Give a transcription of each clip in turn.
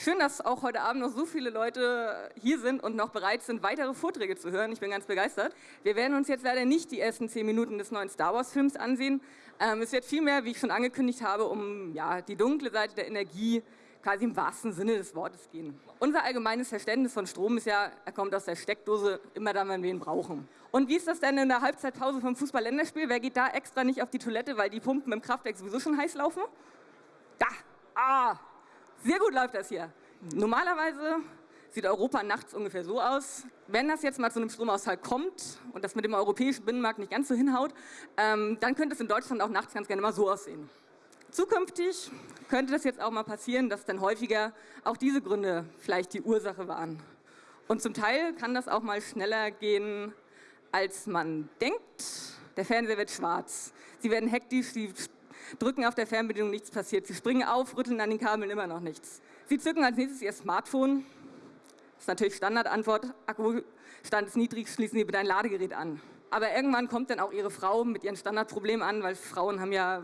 Schön, dass auch heute Abend noch so viele Leute hier sind und noch bereit sind, weitere Vorträge zu hören. Ich bin ganz begeistert. Wir werden uns jetzt leider nicht die ersten zehn Minuten des neuen Star Wars Films ansehen. Ähm, es wird vielmehr, wie ich schon angekündigt habe, um ja, die dunkle Seite der Energie quasi im wahrsten Sinne des Wortes gehen. Unser allgemeines Verständnis von Strom ist ja, er kommt aus der Steckdose, immer dann, wenn wir ihn brauchen. Und wie ist das denn in der Halbzeitpause vom Fußball-Länderspiel? Wer geht da extra nicht auf die Toilette, weil die Pumpen im Kraftwerk sowieso schon heiß laufen? Da! Ah! Sehr gut läuft das hier. Normalerweise sieht Europa nachts ungefähr so aus. Wenn das jetzt mal zu einem Stromausfall kommt und das mit dem europäischen Binnenmarkt nicht ganz so hinhaut, ähm, dann könnte es in Deutschland auch nachts ganz gerne mal so aussehen. Zukünftig könnte das jetzt auch mal passieren, dass dann häufiger auch diese Gründe vielleicht die Ursache waren. Und zum Teil kann das auch mal schneller gehen, als man denkt. Der Fernseher wird schwarz. Sie werden hektisch, sie drücken auf der Fernbedienung, nichts passiert. Sie springen auf, rütteln an den Kabeln, immer noch nichts. Sie zücken als nächstes ihr Smartphone. Das ist natürlich Standardantwort. Akkustand ist niedrig, schließen Sie bitte ein Ladegerät an. Aber irgendwann kommt dann auch Ihre Frau mit ihren Standardproblemen an, weil Frauen haben ja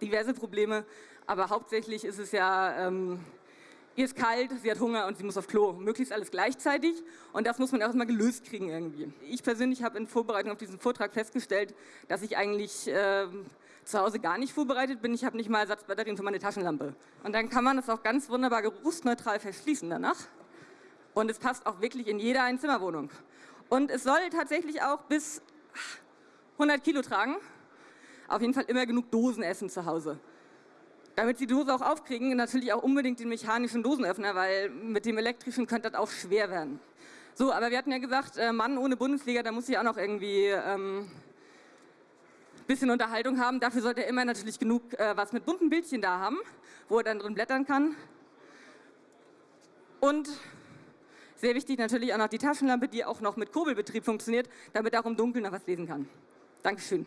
diverse Probleme, aber hauptsächlich ist es ja, ähm, ihr ist kalt, sie hat Hunger und sie muss auf Klo. Möglichst alles gleichzeitig und das muss man erstmal gelöst kriegen irgendwie. Ich persönlich habe in Vorbereitung auf diesen Vortrag festgestellt, dass ich eigentlich äh, zu Hause gar nicht vorbereitet bin. Ich habe nicht mal Ersatzbatterien für meine Taschenlampe. Und dann kann man das auch ganz wunderbar geruchsneutral verschließen danach. Und es passt auch wirklich in jede Einzimmerwohnung. Und es soll tatsächlich auch bis 100 Kilo tragen auf jeden Fall immer genug Dosen essen zu Hause. Damit Sie die Dose auch aufkriegen, natürlich auch unbedingt den mechanischen Dosenöffner, weil mit dem elektrischen könnte das auch schwer werden. So, aber wir hatten ja gesagt, äh, Mann ohne Bundesliga, da muss ich auch noch irgendwie ähm, bisschen Unterhaltung haben. Dafür sollte er immer natürlich genug äh, was mit bunten Bildchen da haben, wo er dann drin blättern kann. Und sehr wichtig natürlich auch noch die Taschenlampe, die auch noch mit Kurbelbetrieb funktioniert, damit er auch im Dunkeln noch was lesen kann. Dankeschön.